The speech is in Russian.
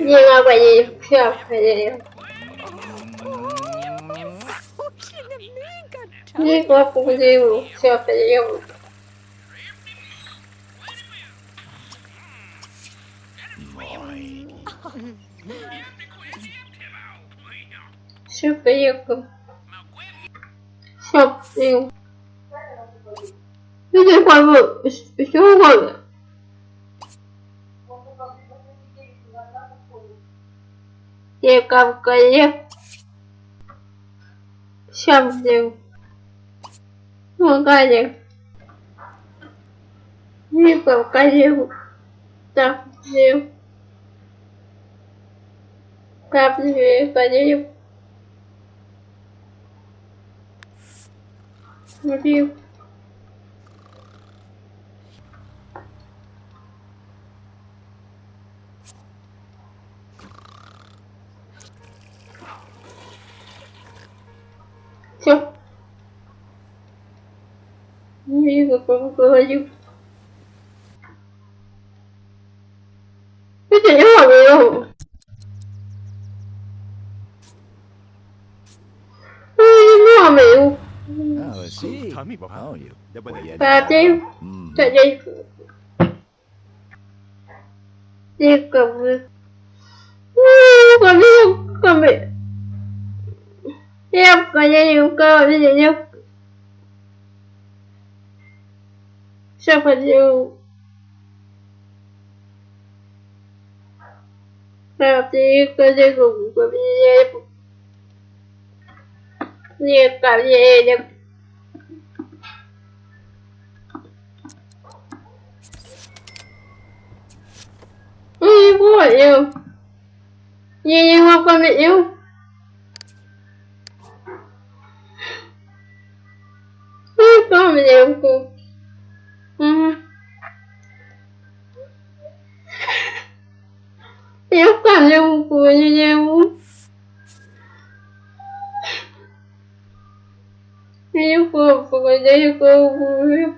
Nie ma pani kwiaty. Nie ma powodu kwiaty. Super yakum. Shopping. Hindi ko mo. Gusto ko. Yakam kaya. Shopping. Makanya. Yakam kaya. Shopping. Shopping kaya. Review. Все. Не какого говорю. Это не могу. Не могу. Oh, I see. Vậy nên chúng cơ hội dễ nhất? Sao phải chịu Và tí cơ dây cùng của mình dễ Dễ cảm dễ nhất Ui, bố yêu. Nhìn nhìn hoa con bị yêu. Помню. Мгм. Я помню, я не Я помню, я помню.